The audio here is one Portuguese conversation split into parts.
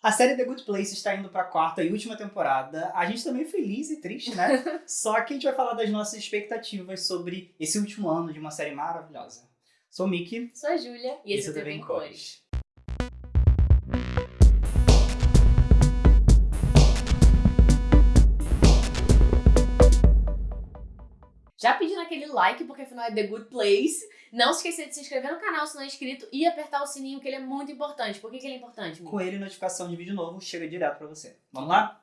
A série The Good Place está indo para a quarta e última temporada. A gente tá meio feliz e triste, né? Só que a gente vai falar das nossas expectativas sobre esse último ano de uma série maravilhosa. Sou o Mickey. Sou a Júlia e esse, esse é o TV em Cores. Já pedindo aquele like, porque afinal é The Good Place. Não se esqueça de se inscrever no canal se não é inscrito e apertar o sininho, que ele é muito importante. Por que, que ele é importante? Com ele, notificação de vídeo novo chega direto pra você. Vamos lá?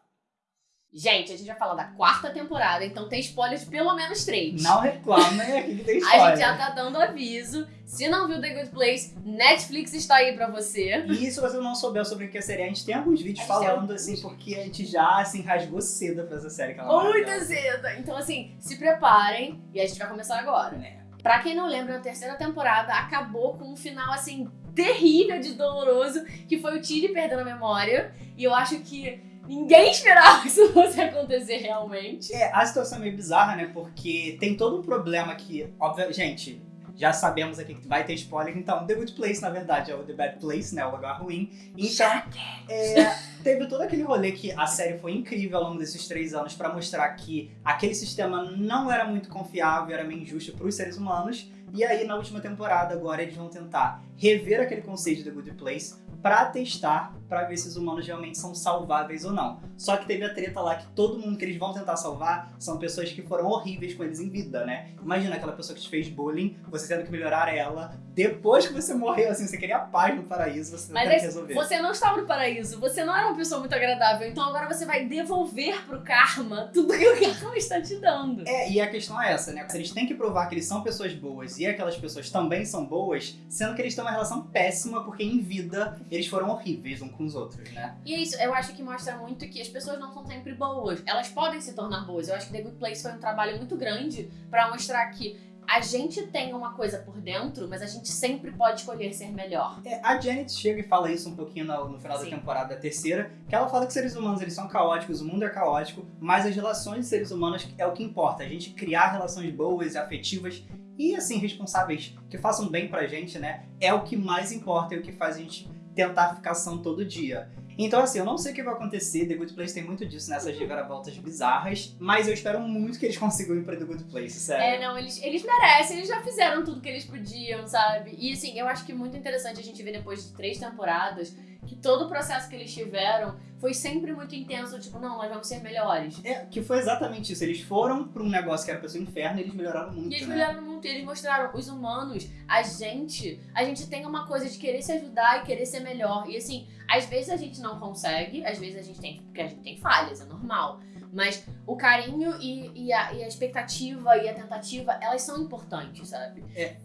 Gente, a gente vai falar da quarta temporada, então tem spoiler de pelo menos três. Não reclamem aqui que tem spoiler. A gente já tá dando aviso. Se não viu The Good Place, Netflix está aí pra você. E se você não souber sobre o que é a série, a gente tem alguns vídeos falando, assim, porque a gente já, assim, rasgou cedo pra essa série. Que ela é Muito cedo! Então, assim, se preparem e a gente vai começar agora. É. Pra quem não lembra, a terceira temporada acabou com um final, assim, terrível de doloroso, que foi o Tilly perdendo a memória. E eu acho que Ninguém esperava que isso fosse acontecer realmente. É, a situação é meio bizarra, né? Porque tem todo um problema que, óbvio, gente, já sabemos aqui que vai ter spoiler, então The Good Place, na verdade, é o The Bad Place, né? O lugar ruim. Então, é, teve todo aquele rolê que a série foi incrível ao longo desses três anos para mostrar que aquele sistema não era muito confiável, era meio injusto para os seres humanos. E aí, na última temporada, agora eles vão tentar rever aquele conceito de Good Place para testar, para ver se os humanos realmente são salváveis ou não. Só que teve a treta lá que todo mundo que eles vão tentar salvar são pessoas que foram horríveis com eles em vida, né? Imagina aquela pessoa que te fez bullying, você tendo que melhorar ela, depois que você morreu, assim, você queria paz no paraíso, você Mas tem que resolver. você não estava no paraíso, você não era uma pessoa muito agradável, então agora você vai devolver pro karma tudo que o karma está te dando. É, e a questão é essa, né? Eles têm que provar que eles são pessoas boas e aquelas pessoas também são boas, sendo que eles têm uma relação péssima, porque em vida eles foram horríveis uns com os outros, né? E é isso, eu acho que mostra muito que as pessoas não são sempre boas. Elas podem se tornar boas. Eu acho que The Good Place foi um trabalho muito grande pra mostrar que a gente tem uma coisa por dentro, mas a gente sempre pode escolher ser melhor. É, a Janet chega e fala isso um pouquinho no, no final Sim. da temporada terceira, que ela fala que seres humanos eles são caóticos, o mundo é caótico, mas as relações de seres humanos é o que importa. A gente criar relações boas, afetivas e assim responsáveis que façam bem pra gente, né? É o que mais importa, é o que faz a gente tentar ficar são todo dia. Então, assim, eu não sei o que vai acontecer. The Good Place tem muito disso nessas reviravoltas bizarras, mas eu espero muito que eles consigam ir pra The Good Place, sério. É, não, eles, eles merecem, eles já fizeram tudo que eles podiam, sabe? E assim, eu acho que é muito interessante a gente ver depois de três temporadas que todo o processo que eles tiveram foi sempre muito intenso, tipo, não, nós vamos ser melhores. É, que foi exatamente isso. Eles foram pra um negócio que era pra ser um inferno e eles melhoraram muito, E eles né? melhoraram muito, e eles mostraram, os humanos, a gente, a gente tem uma coisa de querer se ajudar e querer ser melhor. E assim, às vezes a gente não consegue, às vezes a gente tem, porque a gente tem falhas, é normal. Mas o carinho e, e, a, e a expectativa e a tentativa, elas são importantes, sabe?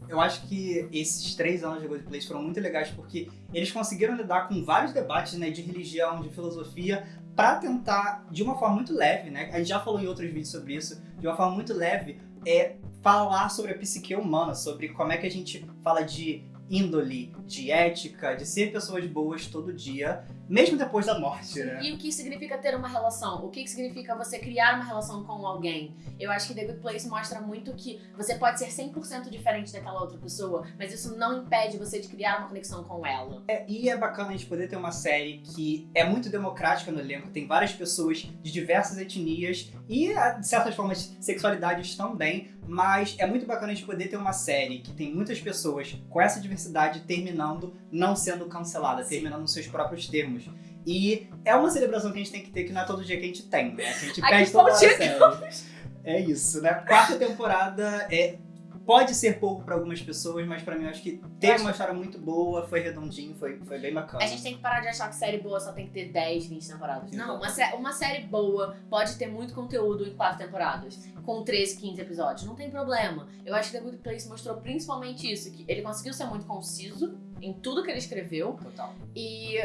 Eu acho que esses três anos de Good Place foram muito legais porque eles conseguiram lidar com vários debates né, de religião, de filosofia, pra tentar, de uma forma muito leve, né? A gente já falou em outros vídeos sobre isso, de uma forma muito leve, é falar sobre a psique humana, sobre como é que a gente fala de índole, de ética, de ser pessoas boas todo dia, mesmo depois da morte, né? E o que significa ter uma relação? O que significa você criar uma relação com alguém? Eu acho que The Good Place mostra muito que você pode ser 100% diferente daquela outra pessoa, mas isso não impede você de criar uma conexão com ela. É, e é bacana a gente poder ter uma série que é muito democrática no elenco, tem várias pessoas de diversas etnias e, de certas formas, sexualidades também, mas é muito bacana a gente poder ter uma série que tem muitas pessoas com essa diversidade terminando não sendo cancelada, terminando nos seus próprios termos. E é uma celebração que a gente tem que ter, que não é todo dia que a gente tem, né? A gente pede toda hora a chegamos. série. É isso, né? Quarta temporada é pode ser pouco pra algumas pessoas, mas pra mim eu acho que teve acho- uma história muito boa, foi redondinho, foi, foi bem bacana. A gente tem que parar de achar que série boa só tem que ter 10, 20 temporadas. Não, uma, sé- uma série boa pode ter muito conteúdo em 4 temporadas, com 13, 15 episódios. Não tem problema. Eu acho que The Good Place mostrou principalmente isso, que ele conseguiu ser muito conciso em tudo que ele escreveu. Total. E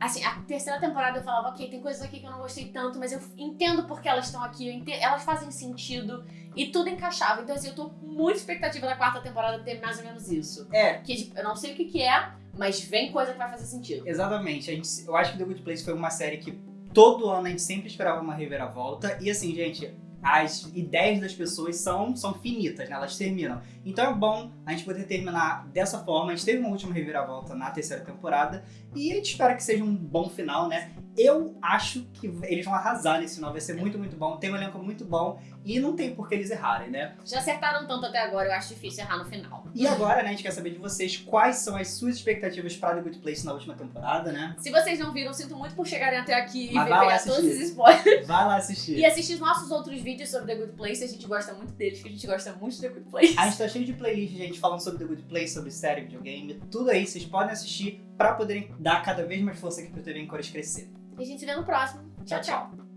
assim, a terceira temporada eu falava, ok, tem coisas aqui que eu não gostei tanto, mas eu entendo porque elas estão aqui, eu ente- elas fazem sentido e tudo encaixava. Então, assim, eu tô com muita expectativa da quarta temporada ter mais ou menos isso. É, Que tipo, eu não sei o que, que é, mas vem coisa que vai fazer sentido. exatamente. A gente, eu acho que The Good Place foi uma série que todo ano a gente sempre esperava uma reviravolta. E assim, gente, as ideias das pessoas são, são finitas, né? Elas terminam. Então é bom a gente poder terminar dessa forma. A gente teve uma última reviravolta na terceira temporada e a gente espera que seja um bom final, né? Eu acho que eles vão arrasar nesse final, vai ser muito, muito bom. Tem um elenco muito bom e não tem por que eles errarem, né? Já acertaram tanto até agora, eu acho difícil errar no final. E agora, né, a gente quer saber de vocês quais são as suas expectativas para The Good Place na última temporada, né? Se vocês não viram, sinto muito por chegarem até aqui Mas e pegar todos assistir. esses spoilers. Vai lá assistir. E assistir os nossos outros vídeos sobre The Good Place, a gente gosta muito deles, que a gente gosta muito de The Good Place. A gente tá cheio de playlist, gente, falando sobre The Good Place, sobre série, videogame, tudo aí. Vocês podem assistir pra poderem dar cada vez mais força aqui pro TV em Cores crescer. E a gente se vê no próximo. Tchau, tchau. tchau.